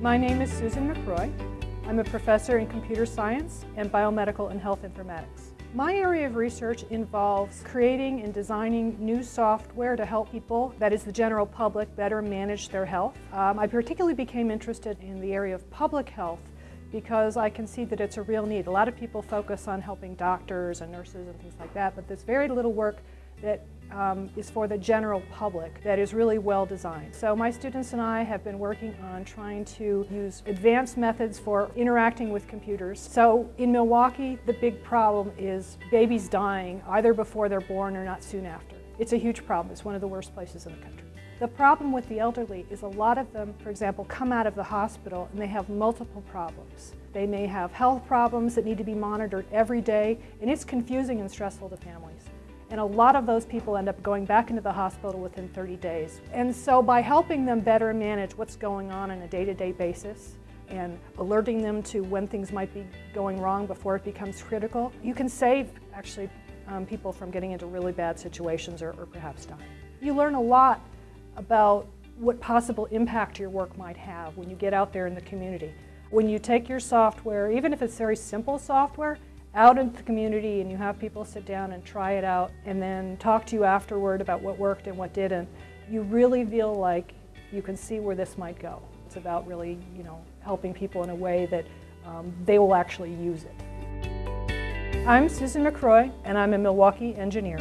My name is Susan McRoy. I'm a professor in computer science and biomedical and health informatics. My area of research involves creating and designing new software to help people, that is the general public, better manage their health. Um, I particularly became interested in the area of public health because I can see that it's a real need. A lot of people focus on helping doctors and nurses and things like that, but there's very little work that um, is for the general public that is really well designed. So my students and I have been working on trying to use advanced methods for interacting with computers. So in Milwaukee, the big problem is babies dying either before they're born or not soon after. It's a huge problem. It's one of the worst places in the country. The problem with the elderly is a lot of them, for example, come out of the hospital and they have multiple problems. They may have health problems that need to be monitored every day, and it's confusing and stressful to families. And a lot of those people end up going back into the hospital within 30 days. And so by helping them better manage what's going on on a day-to-day -day basis and alerting them to when things might be going wrong before it becomes critical, you can save actually um, people from getting into really bad situations or, or perhaps dying. You learn a lot about what possible impact your work might have when you get out there in the community. When you take your software, even if it's very simple software, out into the community and you have people sit down and try it out and then talk to you afterward about what worked and what didn't, you really feel like you can see where this might go. It's about really, you know, helping people in a way that um, they will actually use it. I'm Susan McRoy and I'm a Milwaukee engineer.